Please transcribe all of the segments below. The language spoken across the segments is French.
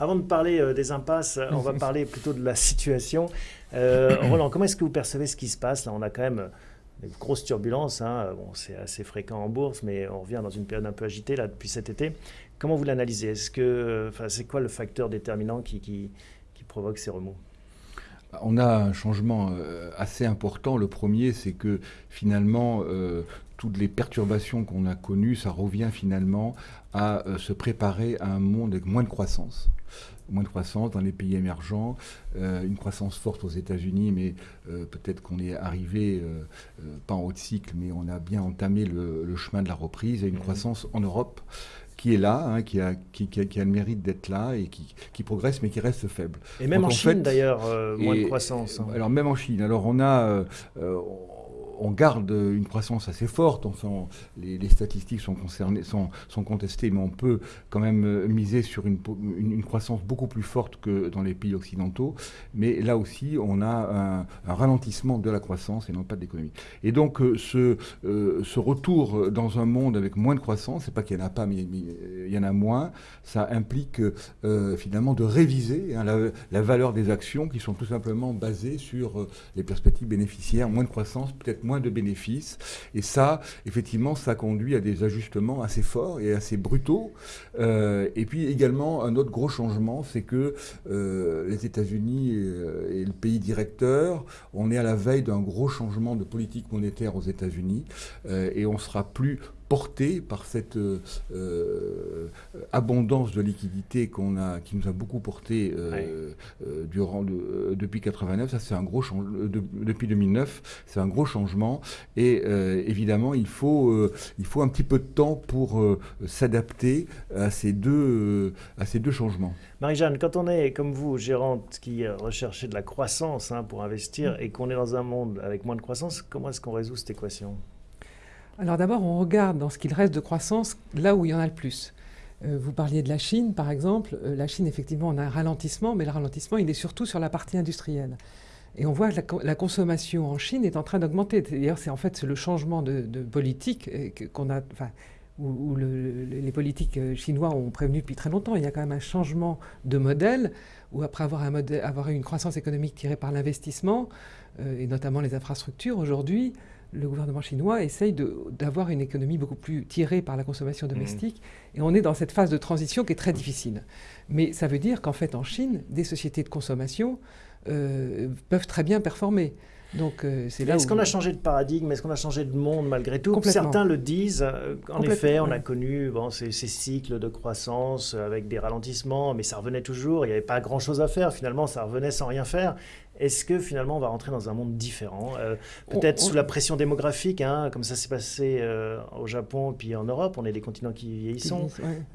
Avant de parler euh, des impasses, on va parler plutôt de la situation. Euh, Roland, comment est-ce que vous percevez ce qui se passe Là, on a quand même des grosses turbulences. Hein. Bon, c'est assez fréquent en bourse, mais on revient dans une période un peu agitée là depuis cet été. Comment vous l'analysez? Que, c'est quoi le facteur déterminant qui, qui, qui provoque ces remous? On a un changement euh, assez important. Le premier, c'est que finalement, euh, toutes les perturbations qu'on a connues, ça revient finalement à euh, se préparer à un monde avec moins de croissance. Moins de croissance dans les pays émergents, une croissance forte aux États-Unis, mais peut-être qu'on est arrivé, pas en haut de cycle, mais on a bien entamé le, le chemin de la reprise, et une mmh. croissance en Europe qui est là, hein, qui, a, qui, qui, a, le mérite d'être là et qui, qui, progresse mais qui reste faible. Et même en, Chine d'ailleurs, euh, moins de croissance. Hein. Alors même en Chine, alors on a, euh, euh, on garde une croissance assez forte. Les, statistiques sont, concernées, sont, contestées, mais on peut quand même euh, miser sur une, croissance beaucoup plus forte que dans les pays occidentaux. Mais là aussi, on a un, ralentissement de la croissance et non pas de l'économie. Et donc, euh, ce, euh, ce, retour dans un monde avec moins de croissance, c'est pas qu'il n'y en a pas, mais, il y en a moins, ça implique finalement de réviser hein, la, valeur des actions qui sont tout simplement basées sur les perspectives bénéficiaires, moins de croissance, peut-être moins de bénéfices. Et ça, effectivement, ça conduit à des ajustements assez forts et assez brutaux. Euh, et puis également, un autre gros changement, c'est que euh, les États-Unis euh, et, le pays directeur, on est à la veille d'un gros changement de politique monétaire aux États-Unis et on sera plus porté par cette euh, euh, abondance de liquidités qu'on a, qui nous a beaucoup porté euh, durant depuis 89. Ça, c'est un gros depuis 2009, c'est un gros changement. Et évidemment, il faut, il faut un petit peu de temps pour s'adapter à ces deux, à ces deux changements. Marie-Jeanne, quand on est comme vous, gérante qui recherchez de la croissance hein, pour investir mm. et qu'on est dans un monde avec moins de croissance, comment est-ce qu'on résout cette équation? Alors d'abord, on regarde dans ce qu'il reste de croissance là où il y en a le plus. Euh, vous parliez de la Chine, par exemple. Euh, la Chine, effectivement, on a un ralentissement, mais le ralentissement, il est surtout sur la partie industrielle. Et on voit que la, consommation en Chine est en train d'augmenter. D'ailleurs, c'est en fait le changement de, politique euh, qu'on a, enfin, où, les politiques chinois ont prévenu depuis très longtemps. Il y a quand même un changement de modèle, où après avoir, avoir une croissance économique tirée par l'investissement, et notamment les infrastructures, aujourd'hui, le gouvernement chinois essaye d'avoir une économie beaucoup plus tirée par la consommation mmh. domestique. Et on est dans cette phase de transition qui est très difficile. Mais ça veut dire qu'en fait, en Chine, des sociétés de consommation euh, peuvent très bien performer. Donc euh, c'est là. Est-ce qu'on a changé de paradigme? Est-ce qu'on a changé de monde malgré tout? Certains le disent. Euh, en effet, on a connu bon, ces, ces, cycles de croissance avec des ralentissements, mais ça revenait toujours. Il n'y avait pas grand-chose à faire. Finalement, ça revenait sans rien faire. Est-ce que finalement on va rentrer dans un monde différent euh, Peut-être sous la pression démographique, hein, comme ça s'est passé euh, au Japon puis en Europe, on est des continents qui vieillissent.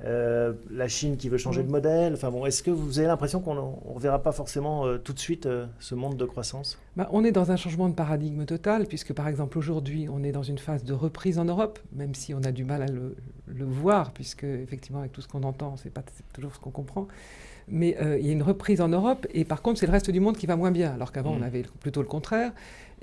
Euh, la Chine qui veut changer de modèle. Enfin bon, est-ce que vous avez l'impression qu'on ne reverra pas forcément tout de suite ce monde de croissance? Bah, On est dans un changement de paradigme total, puisque par exemple aujourd'hui on est dans une phase de reprise en Europe, même si on a du mal à le, le voir, puisque effectivement avec tout ce qu'on entend, c'est pas toujours ce qu'on comprend mais il y a une reprise en Europe, et par contre, c'est le reste du monde qui va moins bien, alors qu'avant, on mm. avait plutôt le contraire.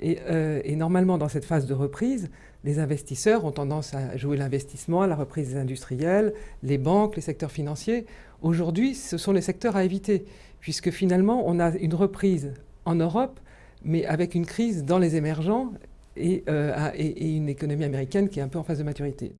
Euh, et, normalement, dans cette phase de reprise, les investisseurs ont tendance à jouer l'investissement, la reprise des industriels, les banques, les secteurs financiers. Aujourd'hui, ce sont les secteurs à éviter, puisque finalement, on a une reprise en Europe, mais avec une crise dans les émergents et, euh, et une économie américaine qui est un peu en phase de maturité.